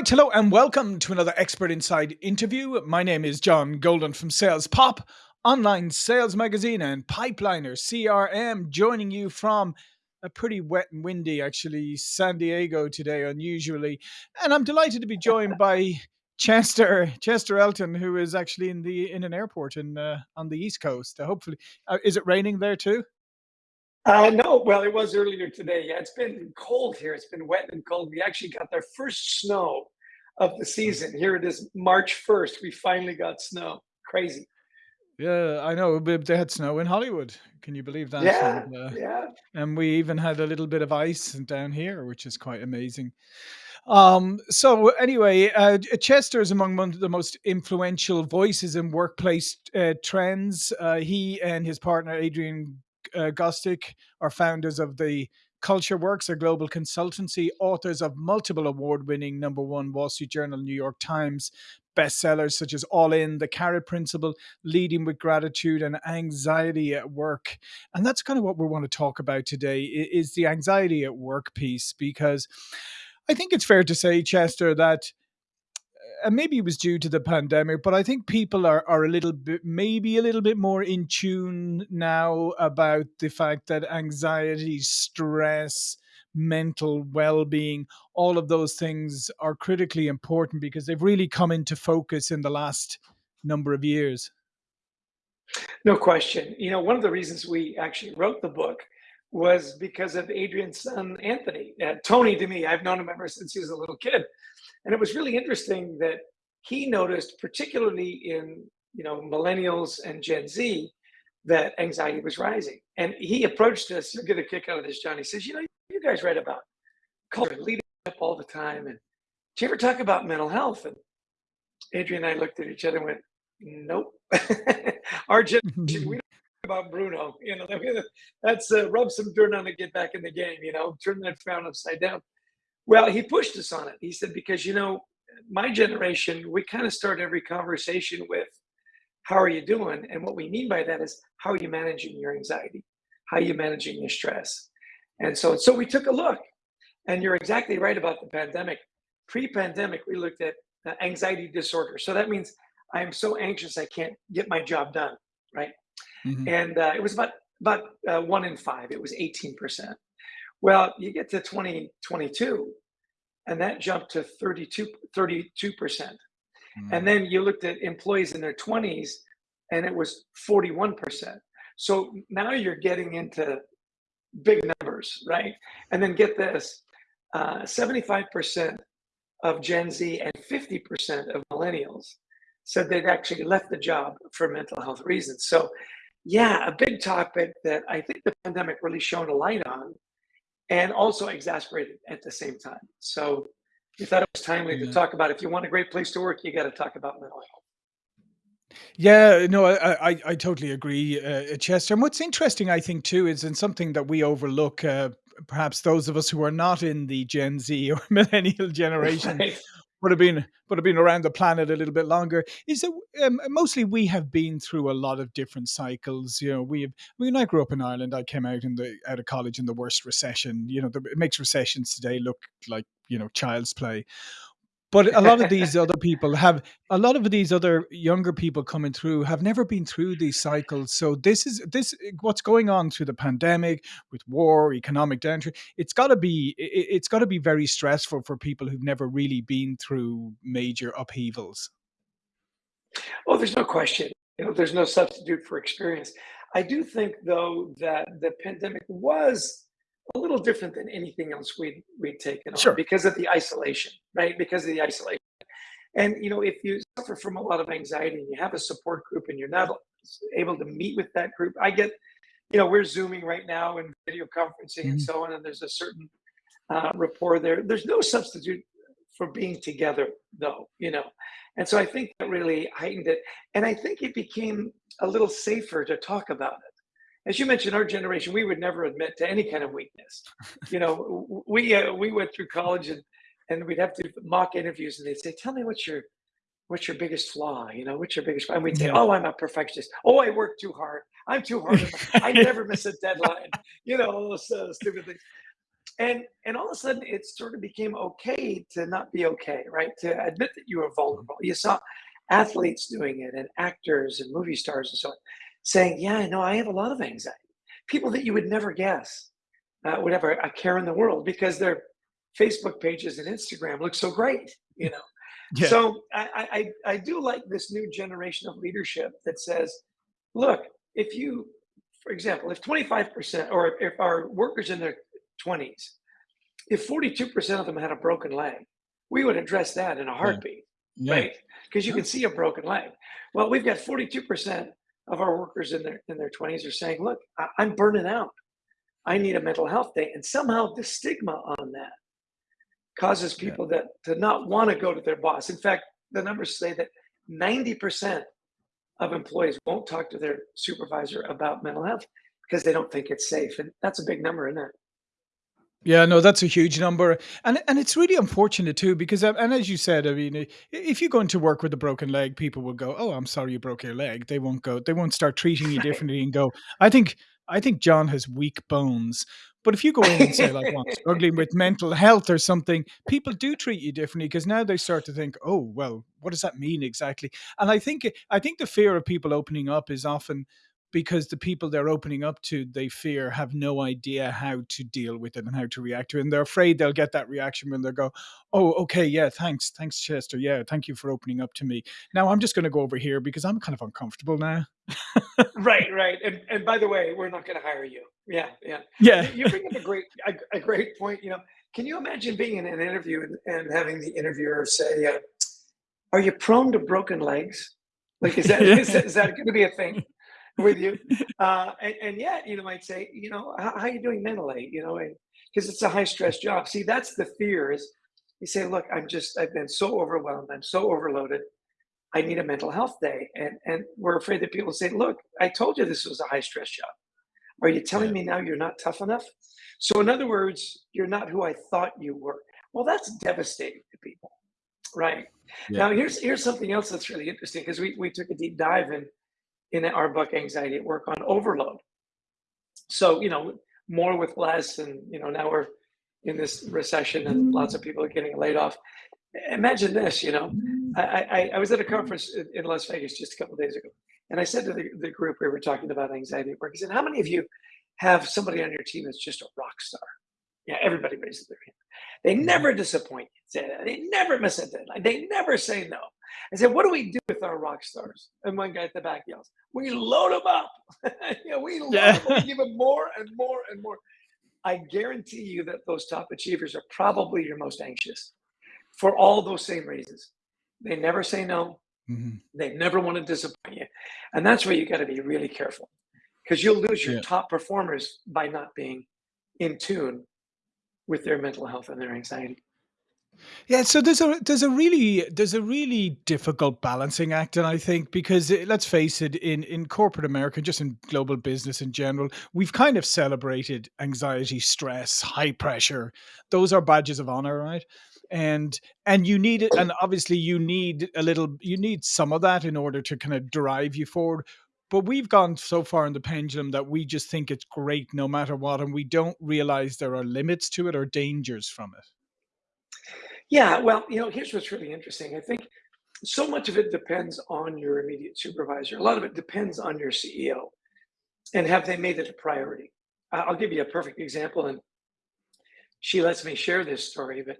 right, hello and welcome to another Expert Insights interview. My name is John Golden from Sales Pop, online sales magazine, and Pipeliner CRM, joining you from a pretty wet and windy, actually, San Diego today, unusually. And I'm delighted to be joined by Chester Chester Elton, who is actually in the in an airport in uh, on the East Coast. Uh, hopefully, uh, is it raining there too? Uh, no, well, it was earlier today. Yeah, it's been cold here. It's been wet and cold. We actually got our first snow of the season. Here it is, March 1st. We finally got snow. Crazy. Yeah, I know. but They had snow in Hollywood. Can you believe that? Yeah, And uh, yeah. and we even had a little bit of ice down here, which is quite amazing. Um, so anyway, uh, Chester is among one of the most influential voices in workplace uh, trends. Uh, he and his partner Adrian uh, Gostick are founders of the Culture Works, a global consultancy, authors of multiple award-winning number one Wall Street Journal, New York Times bestsellers such as All In, The Carrot Principle, Leading with Gratitude, and Anxiety at Work. And that's kind of what we want to talk about today is the anxiety at work piece because I think it's fair to say, Chester, that and maybe it was due to the pandemic, but I think people are, are a little bit, maybe a little bit more in tune now about the fact that anxiety, stress, mental well being, all of those things are critically important because they've really come into focus in the last number of years. No question. You know, one of the reasons we actually wrote the book was because of Adrian's son, Anthony. Uh, Tony, to me, I've known him ever since he was a little kid. And it was really interesting that he noticed, particularly in, you know, millennials and Gen Z, that anxiety was rising. And he approached us, you'll get a kick out of this, John. He says, you know, you guys write about culture, leadership all the time. And do you ever talk about mental health? And Adrian and I looked at each other and went, nope. Our generation, we about Bruno. You know, that's uh, rub some dirt on it, get back in the game, you know, turn that frown upside down. Well, he pushed us on it. He said, because, you know, my generation, we kind of start every conversation with, how are you doing? And what we mean by that is, how are you managing your anxiety? How are you managing your stress? And so, so we took a look. And you're exactly right about the pandemic. Pre-pandemic, we looked at anxiety disorder. So that means I'm so anxious I can't get my job done, right? Mhm. And uh, it was about about uh, one in five. It was 18%. Well, you get to 2022, and that jumped to 32, 32%. And Mm. then you looked at employees in their 20s, and it was 41%. So now you're getting into big numbers, right? And then get this uh, 75% of Gen Z and 50% of millennials said they'd actually left the job for mental health reasons. So, yeah, a big topic that I think the pandemic really shone a light on and also exasperated at the same time. So, we thought it was timely to talk about if you want a great place to work, you got to talk about mental health. Yeah, no, I, I, I totally agree, uh, Chester. And what's interesting, I think, too, is in something that we overlook, uh, perhaps those of us who are not in the Gen Z or millennial generation Right. Would have been would have been around the planet a little bit longer. Is that um, mostly we have been through a lot of different cycles. You know, we have. When I grew up in Ireland, I came out in the out of college in the worst recession. You know, the, it makes recessions today look like you know child's play. But a lot of these other people have a lot of these other younger people coming through have never been through these cycles. So this is this what's going on through the pandemic with war, economic downturn. It's got to be i- i- it's got to be very stressful for people who've never really been through major upheavals. Oh, there's no question. You know, there's no substitute for experience. I do think, though, that the pandemic was a little different than anything else we'd we'd taken on Sure. because of the isolation, right? Because of the isolation. And you know, if you suffer from a lot of anxiety and you have a support group and you're not able to meet with that group, I get, you know, we're zooming right now and video conferencing and Mhm. so on, and there's a certain uh, rapport there. There's no substitute for being together, though, you know. And so I think that really heightened it. And I think it became a little safer to talk about it. As you mentioned, our generation, we would never admit to any kind of weakness. You know, we uh, we went through college and and we'd have to mock interviews, and they'd say, "Tell me what's your what's your biggest flaw? You know, what's your biggest?" flaw?" And we'd say, "Oh, I'm a perfectionist. Oh, I work too hard. I'm too hard. I never miss a deadline. You know, all those uh, stupid things." And and all of a sudden, it sort of became okay to not be okay, right? To admit that you were vulnerable. You saw athletes doing it, and actors and movie stars and so on, saying, "Yeah, no, I have a lot of anxiety." People that you would never guess uh, would have a, a care in the world because their Facebook pages and Instagram look so great, you know. Yeah. So I, I I do like this new generation of leadership that says, look, if you, for example, if 25% or if our workers in their 20s, if 42% of them had a broken leg, we would address that in a Yeah. heartbeat, Yeah. right? Because you can see a broken leg. Well, we've got 42% of our workers in their in their 20s are saying, look, I, I'm burning out. I need a mental health day. And somehow the stigma on that causes Yeah. people that to not want to go to their boss. In fact, the numbers say that 90% of employees won't talk to their supervisor about mental health because they don't think it's safe. And that's a big number, isn't it? Yeah, no, that's a huge number, and and it's really unfortunate too because, um, and as you said, I mean, i- if you go into work with a broken leg, people will go, "Oh, I'm sorry you broke your leg." They won't go, they won't start treating you Right. differently and go, "I think, I think John has weak bones." But if you go in and say like, "Well, I'm struggling with mental health or something," people do treat you differently because now they start to think, "Oh, well, what does that mean exactly?" And I think, I think the fear of people opening up is often because the people they're opening up to, they fear have no idea how to deal with it and how to react to it. And they're afraid they'll get that reaction when they go, Oh, okay, yeah, thanks. Thanks, Chester. Yeah, thank you for opening up to me. Now I'm just gonna go over here because I'm kind of uncomfortable now. Right, right. And and by the way, we're not going to hire you. Yeah, yeah. Yeah. You, bring up a great a, a great point. You know, can you imagine being in an interview and, and having the interviewer say, uh, "Are you prone to broken legs? Like, is that is yeah. that, is that going to be a thing with you?" Uh, and, and yet, you know, might say, "You know, how, how are you doing mentally?" You know, because it's a high stress job. See, that's the fear. Is you say, "Look, I'm just I've been so overwhelmed. I'm so overloaded." I need a mental health day. And and we're afraid that people say, look, I told you this was a high stress job. Are you telling Yeah. me now you're not tough enough? So in other words, you're not who I thought you were. Well, that's devastating to people. Right. Yeah. Now here's here's something else that's really interesting because we, we took a deep dive in in our book Anxiety at Work on overload. So, you know, more with less, and you know, now we're in this recession and lots of people are getting laid off. Imagine this, you know, I, I, I was at a conference in, in Las Vegas just a couple of days ago, and I said to the, the group we were talking about anxiety at work, I said, "How many of you have somebody on your team that's just a rock star?" Yeah, everybody raises their hand. They Mhm. never disappoint you. They never miss a deadline. They never say no. I said, "What do we do with our rock stars?" And one guy at the back yells, "We load them up. yeah, we load Yeah. them. We give them more and more and more." I guarantee you that those top achievers are probably your most anxious for all those same reasons. They never say no. Mhm. They never want to disappoint you. And that's where you got to be really careful because you'll lose your Yeah. top performers by not being in tune with their mental health and their anxiety. Yeah, so there's a there's a really there's a really difficult balancing act, and I think because eh, let's face it, in in corporate America, just in global business in general, we've kind of celebrated anxiety, stress, high pressure. Those are badges of honor, right? And and you need it, and obviously you need a little, you need some of that in order to kind of drive you forward. But we've gone so far in the pendulum that we just think it's great no matter what, and we don't realize there are limits to it or dangers from it. Yeah, well, you know, here's what's really interesting. I think so much of it depends on your immediate supervisor. A lot of it depends on your CEO and have they made it a priority. I'll give you a perfect example, and she lets me share this story, but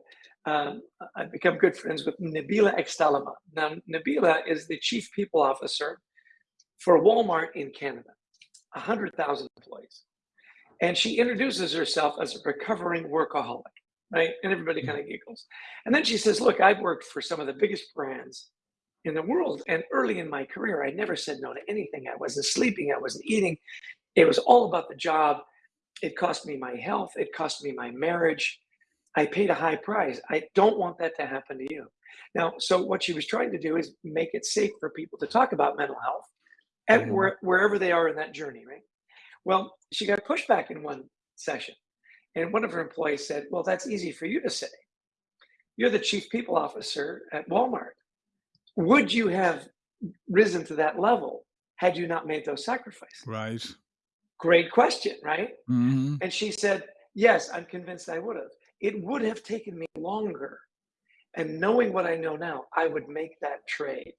um, I've become good friends with Nabila Extalama. Now, Nabila is the chief people officer for Walmart in Canada, 100,000 employees. And she introduces herself as a recovering workaholic, right? And everybody kind of giggles. And then she says, Look, I've worked for some of the biggest brands in the world. And early in my career, I never said no to anything. I wasn't sleeping, I wasn't eating. It was all about the job. It cost me my health, it cost me my marriage. I paid a high price. I don't want that to happen to you. Now, so what she was trying to do is make it safe for people to talk about mental health at Mhm. where, wherever they are in that journey, right? Well, she got pushback in one session, and one of her employees said, Well, that's easy for you to say. You're the chief people officer at Walmart. Would you have risen to that level had you not made those sacrifices? Right. Great question, right? Mhm. And she said, Yes, I'm convinced I would have. It would have taken me longer. And knowing what I know now, I would make that trade,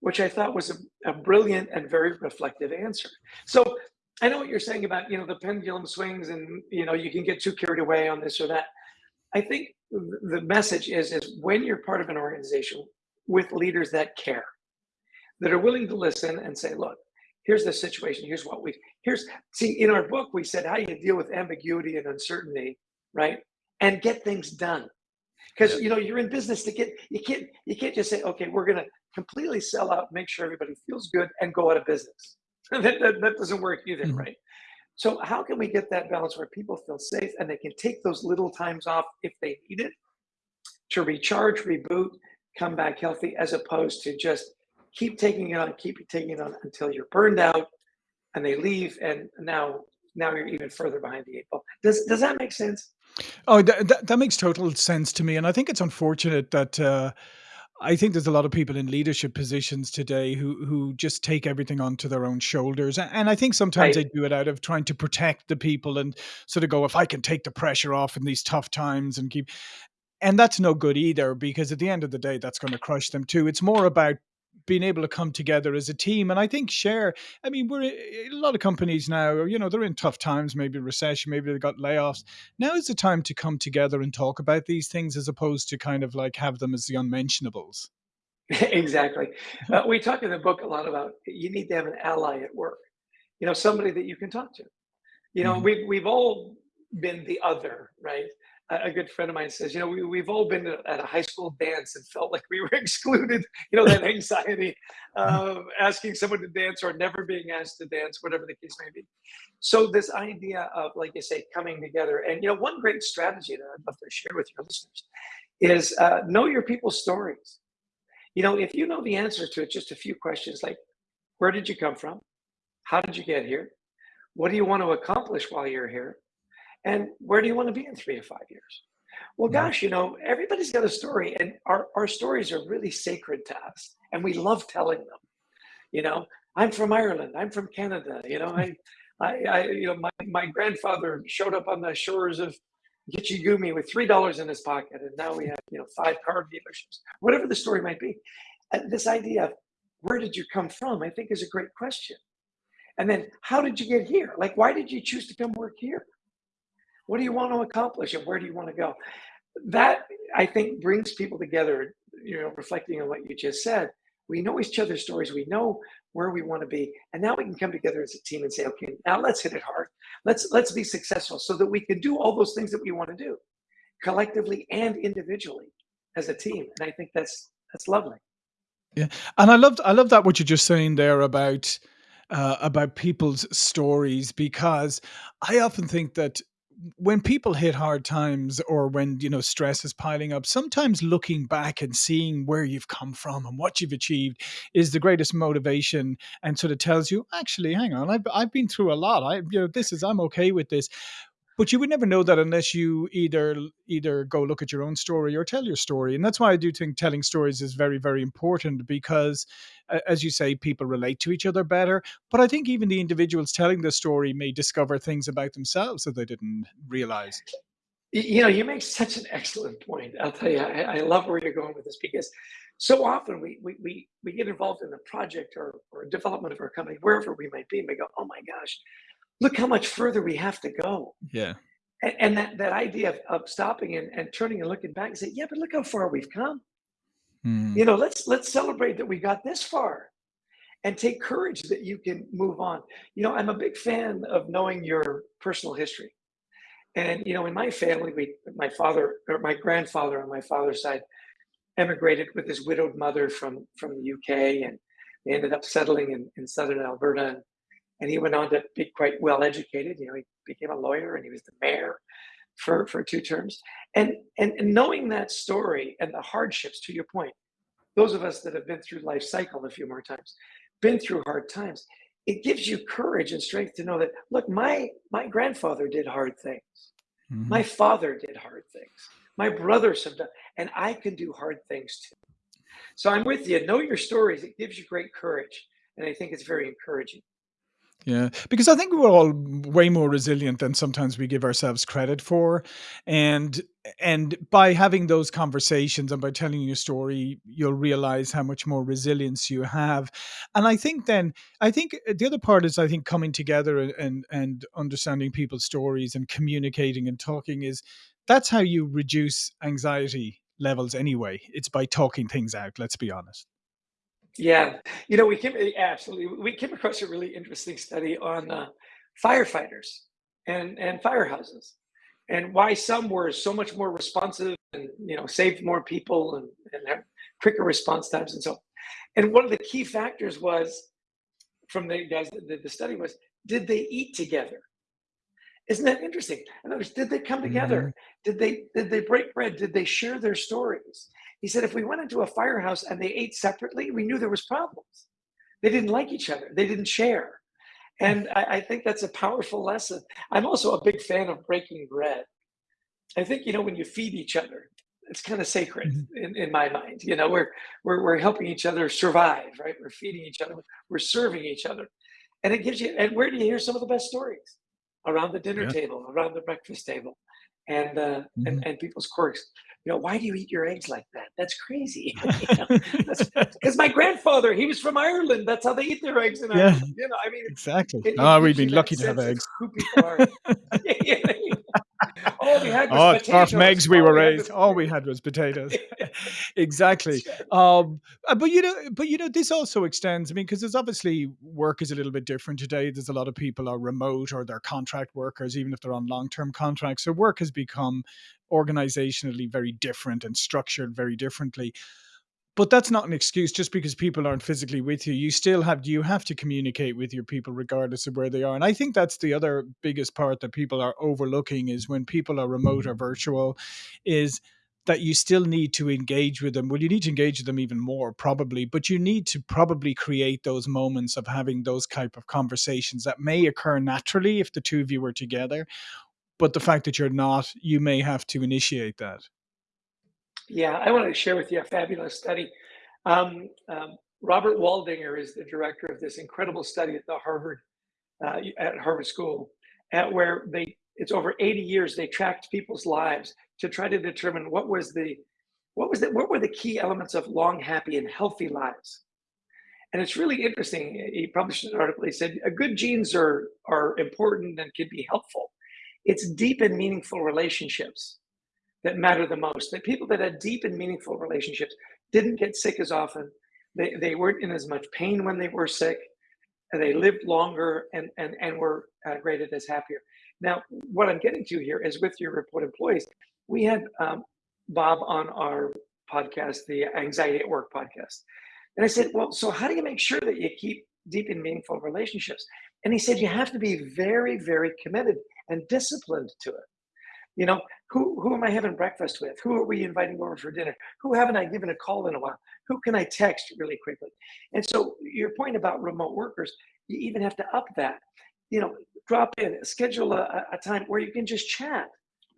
which I thought was a, a brilliant and very reflective answer. So I know what you're saying about, you know, the pendulum swings and, you know, you can get too carried away on this or that. I think the message is, is when you're part of an organization with leaders that care, that are willing to listen and say, look, here's the situation, here's what we, here's, see, in our book, we said how you deal with ambiguity and uncertainty, right? And get things done. Because, you know, you're in business to get, you can't, you can't just say, okay, we're going to completely sell out, make sure everybody feels good and go out of business. that, that, that, doesn't work either, mm-hmm. right? So how can we get that balance where people feel safe and they can take those little times off if they need it to recharge, reboot, come back healthy, as opposed to just keep taking it on, keep taking it on until you're burned out and they leave and now now you're even further behind the eight ball. Does does that make sense? Oh, that, that, that makes total sense to me, and I think it's unfortunate that uh, I think there's a lot of people in leadership positions today who who just take everything onto their own shoulders, and I think sometimes Right. they do it out of trying to protect the people and sort of go, if I can take the pressure off in these tough times and keep, and that's no good either because at the end of the day, that's going to crush them too. It's more about being able to come together as a team. And I think share, I mean, we're a lot of companies now, you know, they're in tough times, maybe recession, maybe they've got layoffs. Now is the time to come together and talk about these things as opposed to kind of like have them as the unmentionables. exactly. Uh, we talk in the book a lot about you need to have an ally at work. You know, somebody that you can talk to. You know, Mhm. we've we've all been the other, right? A, good friend of mine says, you know, we, we've all been at a high school dance and felt like we were excluded. You know, that anxiety of asking someone to dance or never being asked to dance, whatever the case may be. So this idea of, like you say, coming together, and you know, one great strategy that I'd love to share with your listeners is uh, know your people's stories. You know, if you know the answer to it, just a few questions like, where did you come from? How did you get here? What do you want to accomplish while you're here? And where do you want to be in three to five years? Well, gosh, you know, everybody's got a story, and our, our stories are really sacred to us, and we love telling them. You know, I'm from Ireland, I'm from Canada, you know, I, I, I you know, my, my grandfather showed up on the shores of Gitchigumi with three dollars in his pocket, and now we have, you know, five car dealerships, whatever the story might be. Uh, this idea of where did you come from, I think is a great question. And then how did you get here? Like, why did you choose to come work here? What do you want to accomplish and where do you want to go? That I think brings people together, you know, reflecting on what you just said. We know each other's stories, we know where we want to be, and now we can come together as a team and say, okay, now let's hit it hard. Let's let's be successful so that we can do all those things that we want to do collectively and individually as a team. And I think that's that's lovely. Yeah, and I loved I love that what you're just saying there about uh, about people's stories because I often think that when people hit hard times or when you know stress is piling up sometimes looking back and seeing where you've come from and what you've achieved is the greatest motivation and sort of tells you actually hang on i've, I've been through a lot. I you know this is i'm okay with this but you would never know that unless you either either go look at your own story or tell your story. And that's why I do think telling stories is very, very important because, as you say, people relate to each other better. But I think even the individuals telling the story may discover things about themselves that they didn't realize. You know, you make such an excellent point. I'll tell you, I, I love where you're going with this because so often we we we, we get involved in a project or, or a development of our company, wherever we might be, and we go, oh my gosh, look how much further we have to go. Yeah. And, and that, that idea of, of stopping and, and turning and looking back and say, yeah, but look how far we've come. Mm, You know, let's let's celebrate that we got this far and take courage that you can move on. You know, I'm a big fan of knowing your personal history. And you know, in my family, we my father or my grandfather on my father's side emigrated with his widowed mother from from the UK and they ended up settling in, in southern Alberta and, and he went on to be quite well educated. You know, he became a lawyer and he was the mayor for, for two terms. And, and and knowing that story and the hardships, to your point, those of us that have been through life cycle a few more times, been through hard times, it gives you courage and strength to know that look, my my grandfather did hard things. My mhm. father did hard things. My brothers have done, and I can do hard things too. So I'm with you. Know your stories. It gives you great courage, and I think it's very encouraging. Yeah, because I think we're all way more resilient than sometimes we give ourselves credit for, and and by having those conversations and by telling your story, you'll realize how much more resilience you have. And I think then I think uh, the other part is I think coming together and and, and understanding people's stories and communicating and talking is that's how you reduce anxiety levels anyway. It's by talking things out, let's be honest. Yeah, you know, we came eh, absolutely. We came across a really interesting study on uh, firefighters and and firehouses, and why some were so much more responsive and you know saved more people and and have quicker response times and so. on. And one of the key factors was from the guys that did the study was did they eat together? Isn't that interesting? In other words, did they come together? Did they did they break bread? Did they share their stories? He said if we went into a firehouse and they ate separately, we knew there was problems. They didn't like each other. They didn't share. And I, I think that's a powerful lesson. I'm also a big fan of breaking bread. I think, you know, when you feed each other, it's kind of sacred Mhm. in, in my mind. You know, we're, we're we're helping each other survive, right? We're feeding each other, we're serving each other. And it gives you and where do you hear some of the best stories? Around the dinner Yeah. table, around the breakfast table, and uh, and Mhm. and people's quirks. You know, why do you eat your eggs like that? That's crazy. because my grandfather, he was from Ireland. That's how they eat their eggs in Yeah, Ireland. You know, I mean, exactly. it, Oh, we've been lucky to have eggs. who people are. Yeah, All we had was Oh, potatoes. eggs, we All were we raised. was All we had was potatoes. Exactly. Um, uh, but you know, but you know, this also extends. I mean, because there's obviously work is a little bit different today. There's a lot of people are remote or they're contract workers, even if they're on long-term contracts. So work has become organizationally very different and structured very differently. But that's not an excuse just because people aren't physically with you. You still have you have to communicate with your people regardless of where they are. And I think that's the other biggest part that people are overlooking is when people are remote or mm-hmm. virtual is that you still need to engage with them. Well, you need to engage with them even more probably, but you need to probably create those moments of having those type of conversations that may occur naturally if the two of you were together, but the fact that you're not, you may have to initiate that. Yeah, I wanted to share with you a fabulous study. Um, um, Robert Waldinger is the director of this incredible study at the Harvard uh, at Harvard School, at where they it's over 80 years they tracked people's lives to try to determine what was the what was the what were the key elements of long, happy, and healthy lives. And it's really interesting. He published an article. He said, "A good genes are are important and can be helpful. It's deep and meaningful relationships that matter the most. The people that had deep and meaningful relationships didn't get sick as often. They, they weren't in as much pain when they were sick. And they lived longer and, and, and were uh, rated as happier. Now, what I'm getting to here is with your report employees, we had um, Bob on our podcast, the Anxiety at Work podcast. And I said, Well, so how do you make sure that you keep deep and meaningful relationships? And he said, You have to be very, very committed and disciplined to it. You know, who who am I having breakfast with? Who are we inviting over for dinner? Who haven't I given a call in a while? Who can I text really quickly? And so your point about remote workers, you even have to up that. You know, drop in, schedule a, a time where you can just chat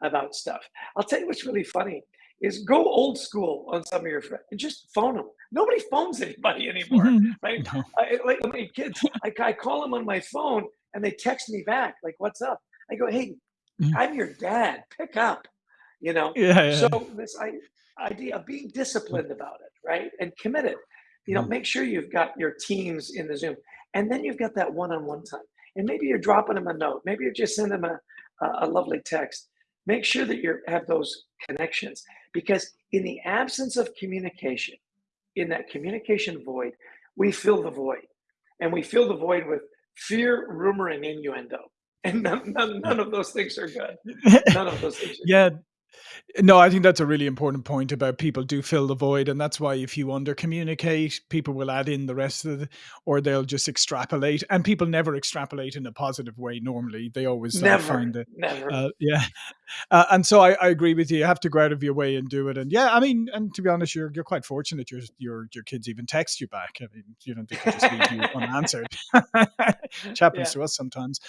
about stuff. I'll tell you what's really funny is go old school on some of your friends and just phone them. Nobody phones anybody anymore, right? no. I, like my kids, I, I call them on my phone and they text me back like, "What's up?" I go, "Hey, I'm your dad. Pick up, you know. Yeah, So this I, idea of being disciplined about it, right, and committed. You know, Mhm. make sure you've got your teams in the Zoom, and then you've got that one-on-one time. And maybe you're dropping them a note. Maybe you're just sending them a, a, a lovely text. Make sure that you have those connections because in the absence of communication, in that communication void, we fill the void, and we fill the void with fear, rumor, and innuendo. And none, none, none of those things are good. None of those things are good. No, I think that's a really important point about people do fill the void, and that's why if you under communicate, people will add in the rest of the, or they'll just extrapolate, and people never extrapolate in a positive way. Normally, they always uh, Never, find the, never. uh, yeah, uh, and so I, I agree with you. You have to go out of your way and do it. And yeah, I mean, and to be honest, you're you're quite fortunate. Your your your kids even text you back. I mean, you know, they could just leave you unanswered, which happens Yeah. to us sometimes.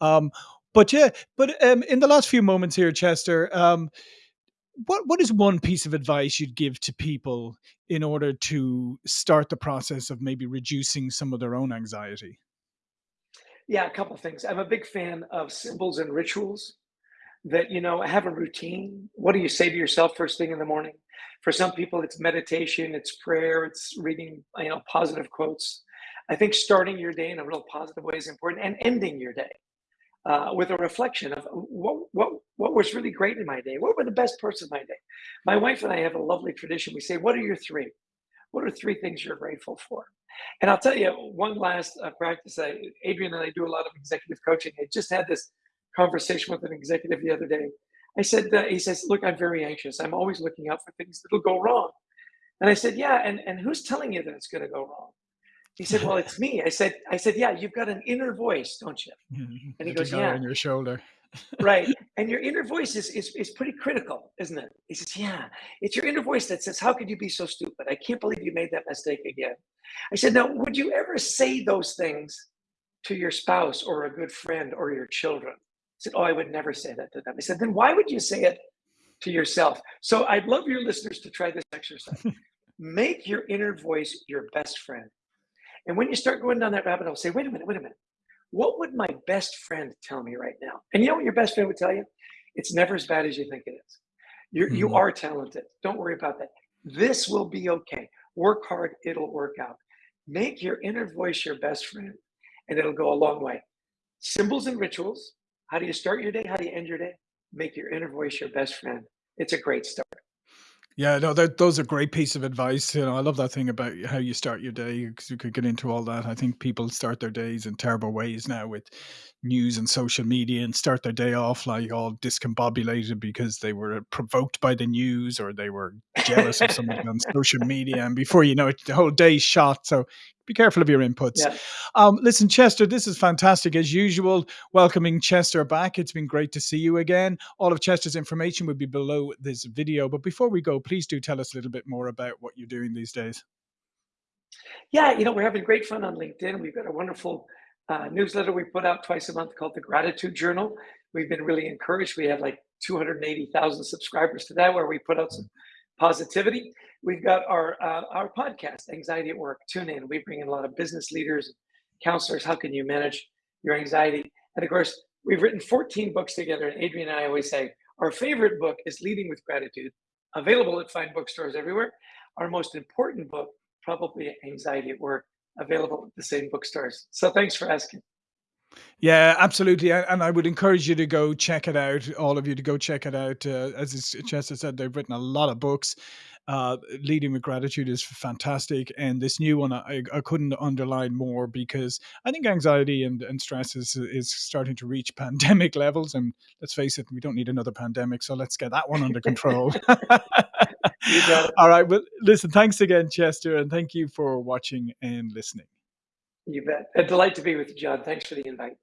Um, but yeah, but um, in the last few moments here, Chester, um, what what is one piece of advice you'd give to people in order to start the process of maybe reducing some of their own anxiety? Yeah, a couple things. I'm a big fan of symbols and rituals that, you know, have a routine. What do you say to yourself first thing in the morning? For some people, it's meditation, it's prayer, it's reading, you know, positive quotes. I think starting your day in a real positive way is important and ending your day uh, with a reflection of what, what, what was really great in my day. What were the best parts of my day? My wife and I have a lovely tradition. We say, what are your three? What are three things you're grateful for? And I'll tell you one last uh, practice. I, Adrian and I do a lot of executive coaching. I just had this conversation with an executive the other day. I said, uh, he says, look, I'm very anxious. I'm always looking out for things that'll go wrong. And I said, yeah, and, and who's telling you that it's going to go wrong? He said, well, it's me. I said, I said, yeah, you've got an inner voice, don't you? Mm-hmm. And he goes, yeah. on your shoulder. right. And your inner voice is, is, is pretty critical, isn't it? He says, yeah, it's your inner voice that says, how could you be so stupid? I can't believe you made that mistake again. I said, now, would you ever say those things to your spouse or a good friend or your children? He said, oh, I would never say that to them. I said, then why would you say it to yourself? So I'd love your listeners to try this exercise. Make your inner voice your best friend. And when you start going down that rabbit hole, say, wait a minute, wait a minute. What would my best friend tell me right now? And you know what your best friend would tell you? It's never as bad as you think it is. You're, mm-hmm. You are talented. Don't worry about that. This will be okay. Work hard, it'll work out. Make your inner voice your best friend, and it'll go a long way. Symbols and rituals. How do you start your day? How do you end your day? Make your inner voice your best friend. It's a great start. Yeah, no, that those are great piece of advice. You know, I love that thing about how you start your day because you could get into all that. I think people start their days in terrible ways now with news and social media and start their day off like all discombobulated because they were provoked by the news or they were jealous of somebody on social media. And before you know it, the whole day's shot. So be careful of your inputs. Yeah. Um, listen, Chester, this is fantastic as usual. Welcoming Chester back. It's been great to see you again. All of Chester's information will be below this video. But before we go, please do tell us a little bit more about what you're doing these days. Yeah, you know, we're having great fun on LinkedIn. We've got a wonderful uh, newsletter we put out twice a month called the Gratitude Journal. We've been really encouraged. We have like 280,000 subscribers to that, where we put out some positivity. We've got our uh, our podcast, Anxiety at Work. Tune in. We bring in a lot of business leaders, counselors. How can you manage your anxiety? And of course, we've written 14 books together. And Adrian and I always say our favorite book is Leading with Gratitude, available at fine bookstores everywhere. Our most important book, probably Anxiety at Work, available at the same bookstores. So thanks for asking. Yeah, absolutely. And I would encourage you to go check it out, all of you to go check it out. Uh, as Chester said, they've written a lot of books. Uh, Leading with Gratitude is fantastic. And this new one, I, I couldn't underline more because I think anxiety and, and stress is, is starting to reach pandemic levels. And let's face it, we don't need another pandemic. So let's get that one under control. all right. Well, listen, thanks again, Chester. And thank you for watching and listening. You bet. A delight to be with you, John. Thanks for the invite.